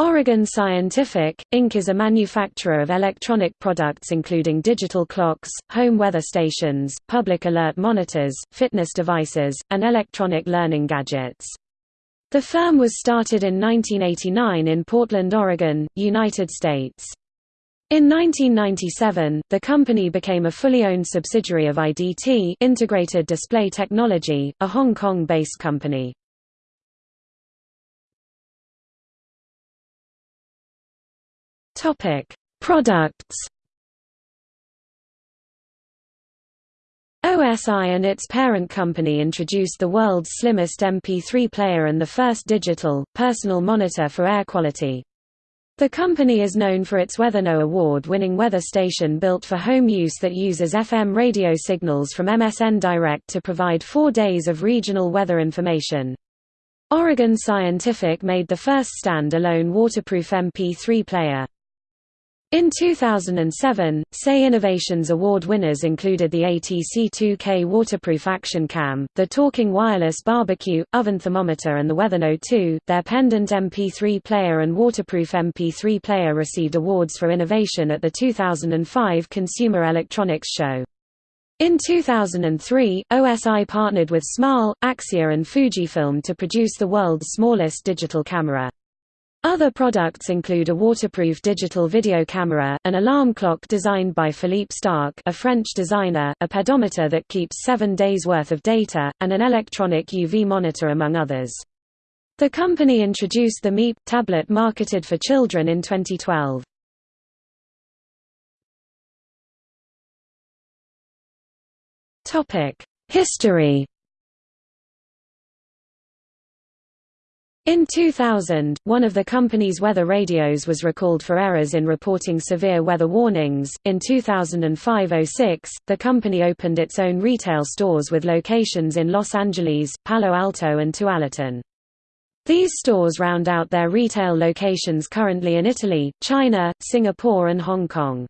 Oregon Scientific, Inc. is a manufacturer of electronic products including digital clocks, home weather stations, public alert monitors, fitness devices, and electronic learning gadgets. The firm was started in 1989 in Portland, Oregon, United States. In 1997, the company became a fully owned subsidiary of IDT Integrated Display Technology, a Hong Kong-based company. Topic: Products. OSI and its parent company introduced the world's slimmest MP3 player and the first digital, personal monitor for air quality. The company is known for its WeatherNow award-winning weather station built for home use that uses FM radio signals from MSN Direct to provide four days of regional weather information. Oregon Scientific made the first stand-alone waterproof MP3 player. In 2007, SAE Innovations Award winners included the ATC2K waterproof action cam, the Talking Wireless barbecue, oven thermometer and the WeatherNow 2. Their pendant MP3 player and waterproof MP3 player received awards for innovation at the 2005 Consumer Electronics Show. In 2003, OSI partnered with Small, Axia and Fujifilm to produce the world's smallest digital camera. Other products include a waterproof digital video camera, an alarm clock designed by Philippe Starck a French designer, a pedometer that keeps seven days' worth of data, and an electronic UV monitor among others. The company introduced the Meep tablet marketed for children in 2012. History In 2000, one of the company's weather radios was recalled for errors in reporting severe weather warnings. In 2005-06, the company opened its own retail stores with locations in Los Angeles, Palo Alto and Tualatin. These stores round out their retail locations currently in Italy, China, Singapore and Hong Kong.